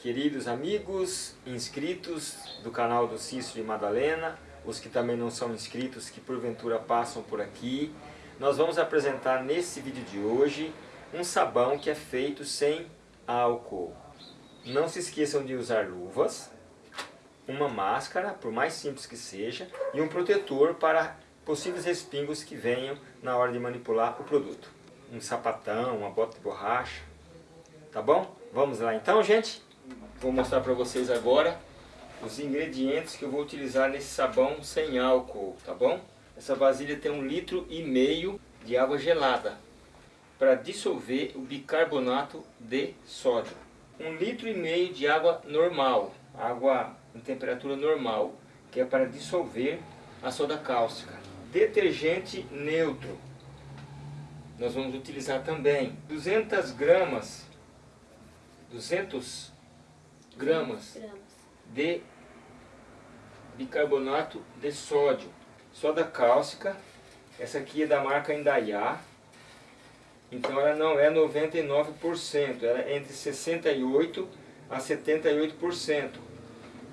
Queridos amigos, inscritos do canal do Cícero e Madalena, os que também não são inscritos, que porventura passam por aqui, nós vamos apresentar nesse vídeo de hoje um sabão que é feito sem álcool. Não se esqueçam de usar luvas, uma máscara, por mais simples que seja, e um protetor para possíveis respingos que venham na hora de manipular o produto. Um sapatão, uma bota de borracha, tá bom? Vamos lá então, gente? Vou mostrar para vocês agora os ingredientes que eu vou utilizar nesse sabão sem álcool, tá bom? Essa vasilha tem um litro e meio de água gelada para dissolver o bicarbonato de sódio. Um litro e meio de água normal, água em temperatura normal, que é para dissolver a soda cáustica. Detergente neutro, nós vamos utilizar também 200 gramas, 200 gramas de bicarbonato de sódio. Soda cáustica, essa aqui é da marca Indaiá, então ela não é 99%, ela é entre 68% a 78%.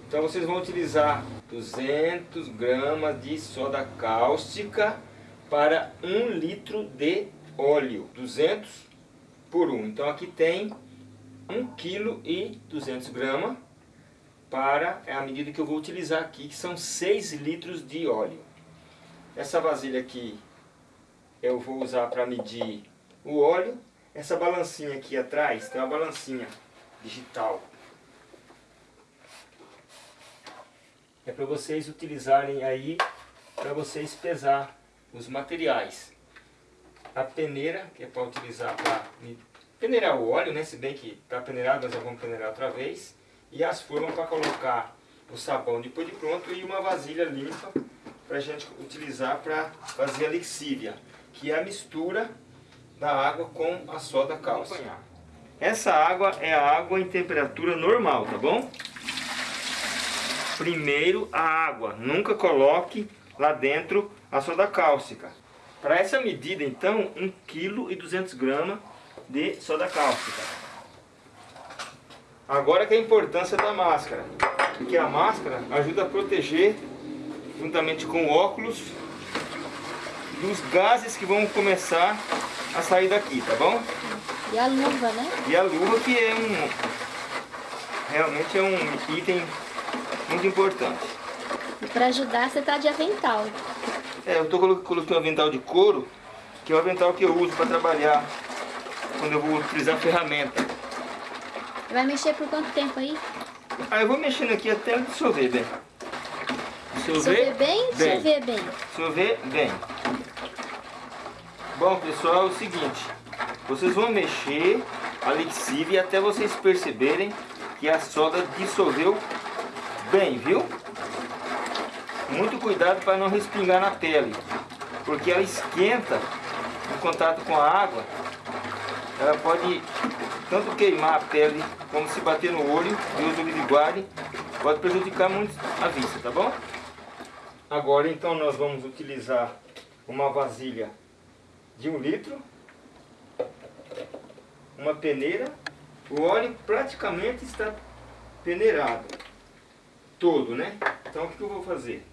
Então vocês vão utilizar 200 gramas de soda cáustica para 1 litro de óleo, 200 por 1. Então aqui tem 1 kg 200 gramas para é a medida que eu vou utilizar aqui, que são 6 litros de óleo. Essa vasilha aqui eu vou usar para medir o óleo. Essa balancinha aqui atrás tem uma balancinha digital. É para vocês utilizarem aí, para vocês pesar os materiais. A peneira, que é para utilizar para peneirar o óleo, né? Se bem que está peneirado, nós já vamos peneirar outra vez. E as formas para colocar o sabão depois de pronto e uma vasilha limpa para a gente utilizar para fazer a lixívia, que é a mistura da água com a soda cáustica. Essa água é a água em temperatura normal, tá bom? Primeiro a água, nunca coloque lá dentro a soda cáustica. Para essa medida então, 1 kg 200 gramas de soda cáustica. Agora que é a importância da máscara, porque a máscara ajuda a proteger, juntamente com o óculos, dos gases que vão começar a sair daqui, tá bom? E a luva, né? E a luva que é um, realmente é um item muito importante. E para ajudar você tá de avental. É, eu tô colocando um avental de couro, que é o avental que eu uso para trabalhar quando eu vou utilizar a ferramenta. Vai mexer por quanto tempo aí? Ah, eu vou mexendo aqui até dissolver bem. Dissolver bem? Dissolver bem. Dissolver bem. Bom, pessoal, é o seguinte. Vocês vão mexer a lixívia até vocês perceberem que a soda dissolveu bem, viu? Muito cuidado para não respingar na pele, porque ela esquenta em contato com a água ela pode tanto queimar a pele como se bater no olho, Deus o livre guarde, pode prejudicar muito a vista, tá bom? Agora então nós vamos utilizar uma vasilha de um litro, uma peneira, o óleo praticamente está peneirado, todo, né? Então o que eu vou fazer?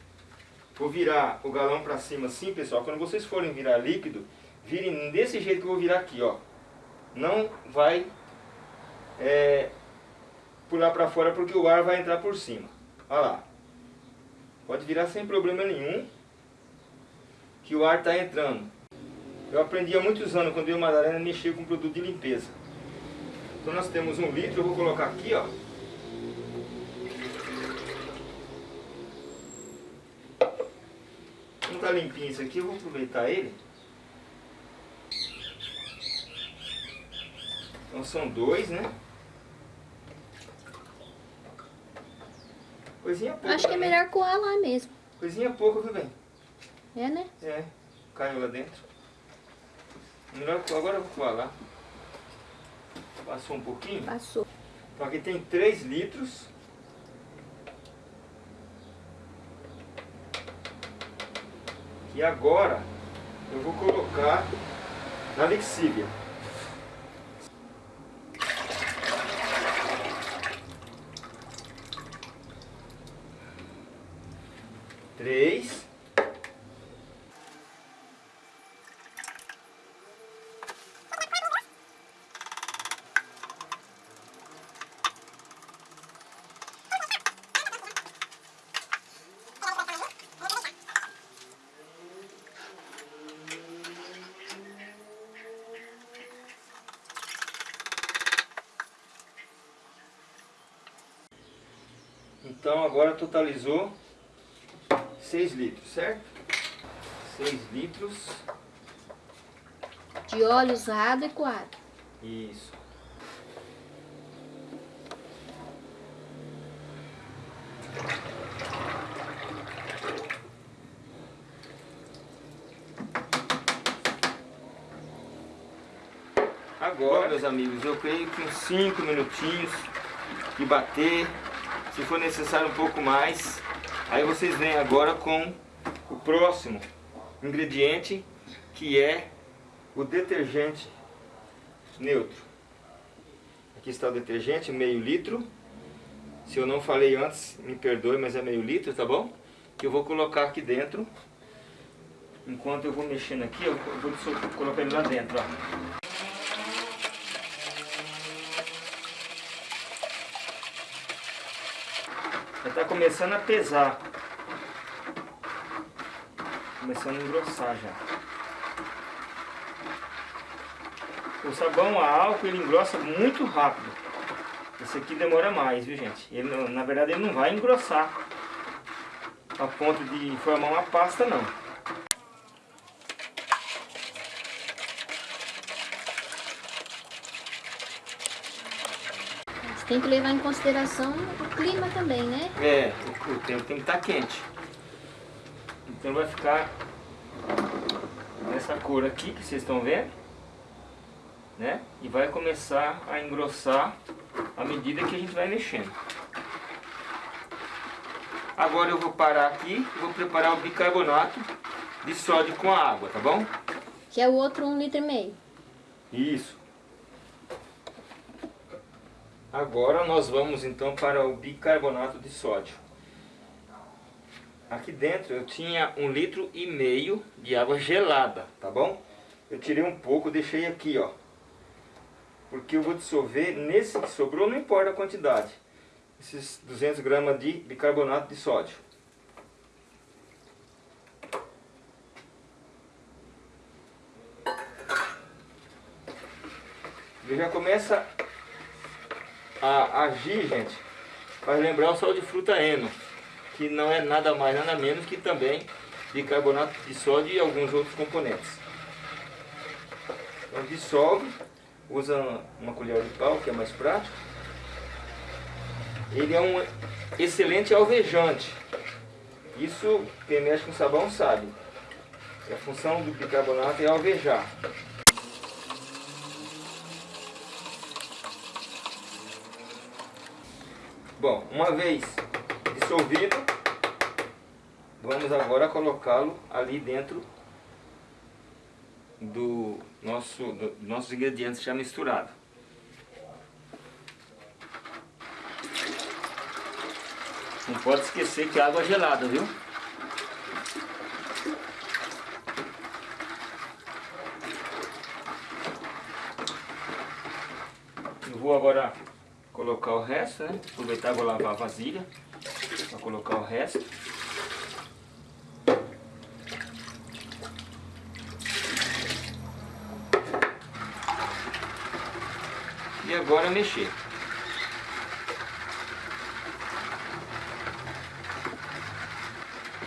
Vou virar o galão para cima assim, pessoal, quando vocês forem virar líquido, virem desse jeito que eu vou virar aqui, ó não vai é, pular para fora porque o ar vai entrar por cima. Olha lá. Pode virar sem problema nenhum que o ar está entrando. Eu aprendi há muitos anos, quando eu e Madalena mexer com produto de limpeza. Então nós temos um litro, eu vou colocar aqui, ó. Não está limpinho isso aqui, eu vou aproveitar ele. Então são dois, né? Coisinha pouca. Acho que é melhor coar lá mesmo. Coisinha pouca, viu bem? É, né? É, caiu lá dentro. Melhor coar, agora eu vou coar lá. Passou um pouquinho? Passou. Então aqui tem 3 litros. E agora eu vou colocar na lexívia. Três. Então agora totalizou 6 litros, certo? 6 litros. De óleo usado e coado. Isso. Agora, meus amigos, eu creio que uns 5 minutinhos de bater se for necessário um pouco mais. Aí vocês vêm agora com o próximo ingrediente, que é o detergente neutro. Aqui está o detergente, meio litro. Se eu não falei antes, me perdoe, mas é meio litro, tá bom? Que eu vou colocar aqui dentro. Enquanto eu vou mexendo aqui, eu vou colocar ele lá dentro, ó. Já está começando a pesar. Começando a engrossar já. O sabão a álcool ele engrossa muito rápido. Esse aqui demora mais, viu gente? Ele, na verdade ele não vai engrossar a ponto de formar uma pasta não. Tem que levar em consideração o clima também, né? É, o tempo tem que estar tá quente. Então vai ficar nessa cor aqui que vocês estão vendo. Né? E vai começar a engrossar à medida que a gente vai mexendo. Agora eu vou parar aqui vou preparar o bicarbonato de sódio com a água, tá bom? Que é o outro um litro e meio. Isso. Agora nós vamos então para o bicarbonato de sódio. Aqui dentro eu tinha um litro e meio de água gelada, tá bom? Eu tirei um pouco, deixei aqui, ó. Porque eu vou dissolver nesse que sobrou, não importa a quantidade. Esses 200 gramas de bicarbonato de sódio. Ele já começa a agir, gente, faz lembrar o sal de fruta eno, que não é nada mais, nada menos que também bicarbonato de sódio e alguns outros componentes. Então dissolve, usa uma colher de pau, que é mais prático. Ele é um excelente alvejante. Isso quem mexe com sabão sabe. A função do bicarbonato é alvejar. Bom, uma vez dissolvido, vamos agora colocá-lo ali dentro do nosso do, nossos ingredientes já misturados. Não pode esquecer que a água é gelada, viu? Eu vou agora colocar o resto, né? Aproveitar vou lavar a vasilha para colocar o resto. E agora mexer.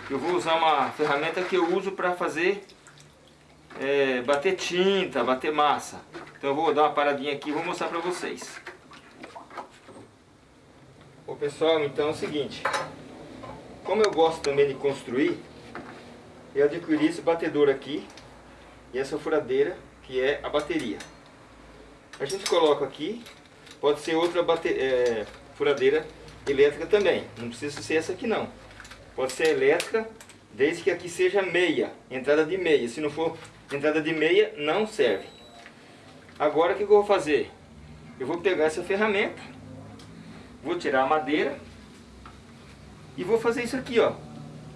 Eu vou usar uma ferramenta que eu uso para fazer é, bater tinta, bater massa. Então eu vou dar uma paradinha aqui e vou mostrar para vocês. Ô pessoal, então é o seguinte, como eu gosto também de construir, eu adquiri esse batedor aqui e essa furadeira que é a bateria. A gente coloca aqui, pode ser outra bate é, furadeira elétrica também, não precisa ser essa aqui não. Pode ser elétrica, desde que aqui seja meia, entrada de meia. Se não for entrada de meia, não serve. Agora o que eu vou fazer? Eu vou pegar essa ferramenta Vou tirar a madeira e vou fazer isso aqui, ó.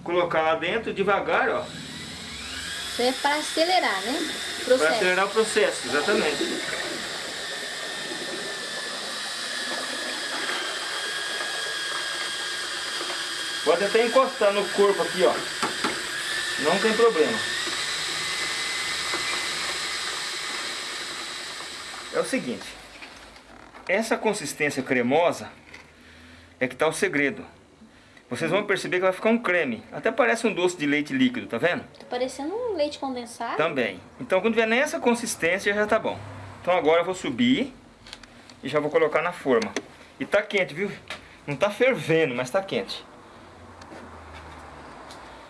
colocar lá dentro devagar, ó. Isso é para acelerar, né? Para acelerar o processo, exatamente. Pode até encostar no corpo aqui, ó. Não tem problema. É o seguinte. Essa consistência cremosa é que está o segredo. Vocês vão perceber que vai ficar um creme. Até parece um doce de leite líquido, tá vendo? Tá parecendo um leite condensado. Também. Então quando vier nessa consistência já tá bom. Então agora eu vou subir e já vou colocar na forma. E tá quente, viu? Não tá fervendo, mas tá quente.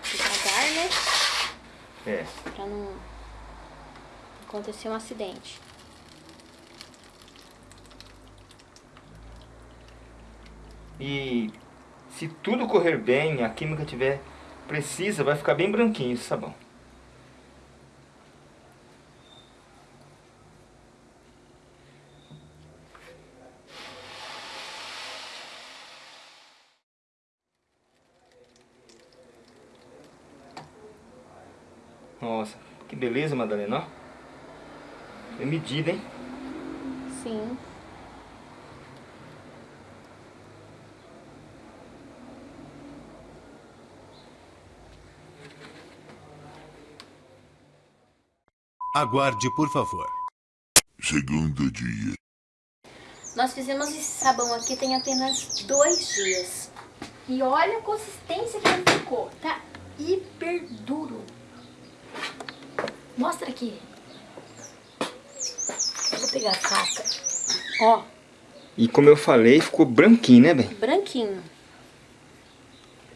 Devagar, né? É. Pra não acontecer um acidente. E se tudo correr bem, a química tiver precisa, vai ficar bem branquinho esse sabão. Nossa, que beleza, Madalena, ó. É medida, hein? Sim. Aguarde, por favor. Segundo dia. Nós fizemos esse sabão aqui tem apenas dois dias. E olha a consistência que ele ficou. Tá hiper duro. Mostra aqui. Vou pegar a faca. Ó. E como eu falei, ficou branquinho, né, bem? Branquinho.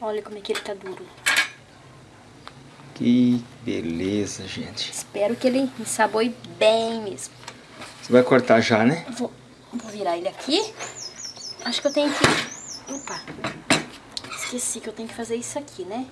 Olha como é que ele tá duro. Que beleza, gente. Espero que ele ensaboe bem mesmo. Você vai cortar já, né? Vou, vou virar ele aqui. Acho que eu tenho que... Opa. Esqueci que eu tenho que fazer isso aqui, né?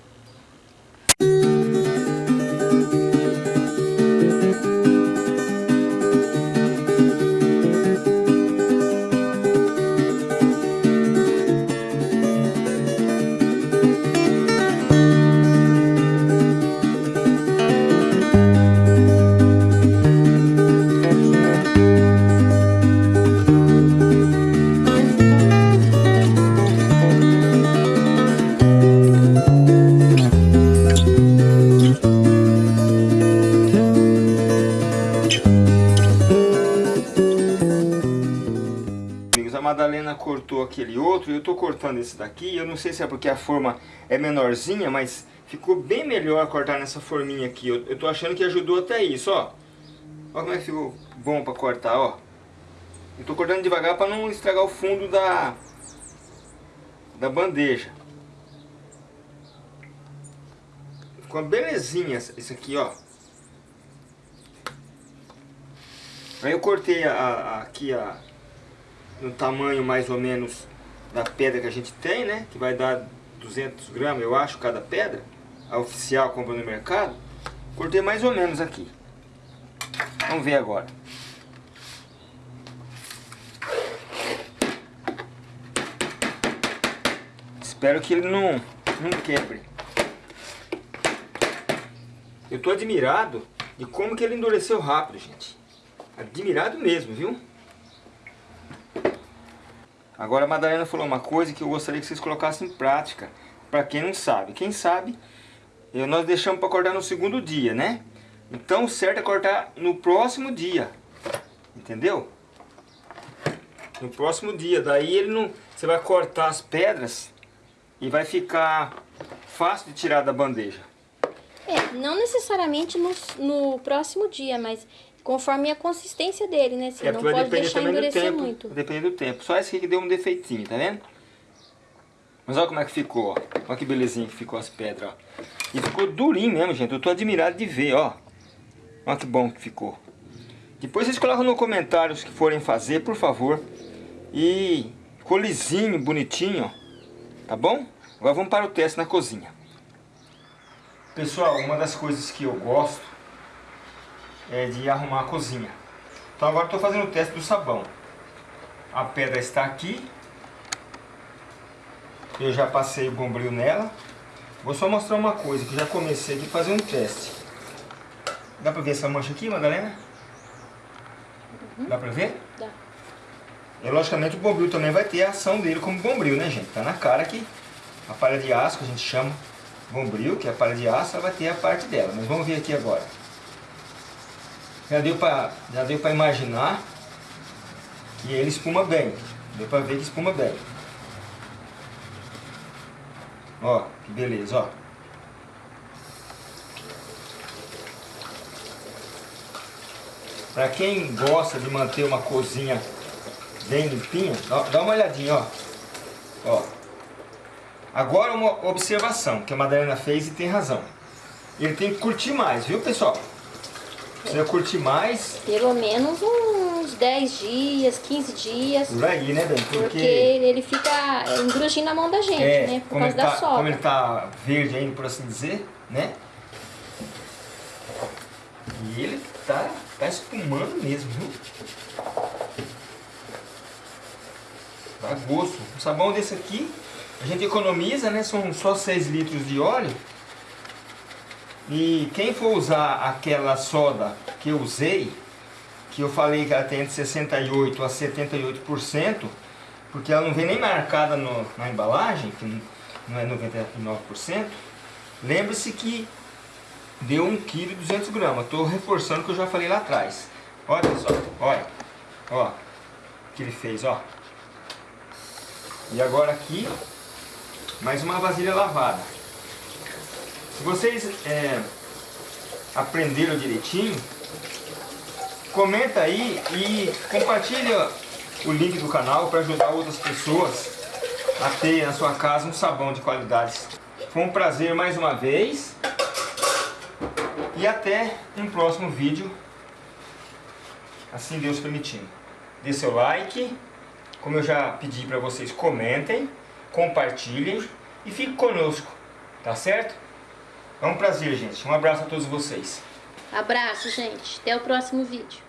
Madalena cortou aquele outro, eu tô cortando esse daqui, eu não sei se é porque a forma é menorzinha, mas ficou bem melhor cortar nessa forminha aqui. Eu, tô achando que ajudou até isso, ó. Olha como é que ficou bom pra cortar, ó. Eu tô cortando devagar pra não estragar o fundo da, da bandeja. Ficou uma belezinha isso aqui, ó. Aí eu cortei a, a, aqui a, no tamanho mais ou menos da pedra que a gente tem, né? Que vai dar 200 gramas, eu acho, cada pedra. A oficial compra no mercado. Cortei mais ou menos aqui. Vamos ver agora. Espero que ele não, não quebre. Eu tô admirado de como que ele endureceu rápido, gente. Admirado mesmo, viu? Agora a Madalena falou uma coisa que eu gostaria que vocês colocassem em prática. Para quem não sabe. Quem sabe, nós deixamos para cortar no segundo dia, né? Então o certo é cortar no próximo dia. Entendeu? No próximo dia. Daí ele não. Você vai cortar as pedras e vai ficar fácil de tirar da bandeja. É, não necessariamente no, no próximo dia, mas conforme a consistência dele, né? Você É, não pode deixar endurecer tempo. muito. Depende do tempo. Só esse aqui que deu um defeitinho, tá vendo? Mas olha como é que ficou, ó. Olha que belezinha que ficou as pedras, ó. E ficou durinho mesmo, gente. Eu tô admirado de ver, ó. Olha que bom que ficou. Depois vocês colocam no comentário os que forem fazer, por favor. E ficou lisinho, bonitinho, ó. Tá bom? Agora vamos para o teste na cozinha. Pessoal, uma das coisas que eu gosto é de arrumar a cozinha. Então agora estou fazendo o teste do sabão. A pedra está aqui. Eu já passei o bombril nela. Vou só mostrar uma coisa, que já comecei aqui fazer um teste. Dá pra ver essa mancha aqui, Madalena? Dá pra ver? Dá. E logicamente o bombril também vai ter a ação dele como bombril, né gente? Tá na cara que a palha de aço, que a gente chama bombril, que é a palha de aço, ela vai ter a parte dela. Mas vamos ver aqui agora. Já deu pra imaginar que ele espuma bem. Deu pra ver que espuma bem. Ó, que beleza, ó. Pra quem gosta de manter uma cozinha bem limpinha, dá uma olhadinha, ó. Ó. Agora uma observação que a Madalena fez e tem razão. Ele tem que curtir mais, viu pessoal? Precisa curtir mais Pelo menos uns 10 dias, 15 dias. por aí, né, Bem? Porque ele fica engrugindo na mão da gente, É, né? Por causa da tá, soda. como ele tá verde ainda, por assim dizer, né? E ele tá, tá espumando mesmo, viu? Dá gosto. Um sabão desse aqui, a gente economiza, né? São só 6 litros de óleo. E quem for usar aquela soda que eu usei, que eu falei que ela tem entre 68% a 78%, porque ela não vem nem marcada no- na embalagem, que não é 99%, lembre-se que deu 1 kg e 200 gramas. Estou reforçando o que eu já falei lá atrás. Olha pessoal, olha, ó, o que ele fez, ó. E agora aqui, mais uma vasilha lavada. Se vocês é, aprenderam direitinho, comenta aí e compartilha o link do canal para ajudar outras pessoas a ter na sua casa um sabão de qualidades. Foi um prazer mais uma vez e até um próximo vídeo, assim Deus permitindo. Dê seu like, como eu já pedi para vocês, comentem, compartilhem e fique conosco, tá certo? É um prazer, gente. Um abraço a todos vocês. Abraço, gente. Até o próximo vídeo.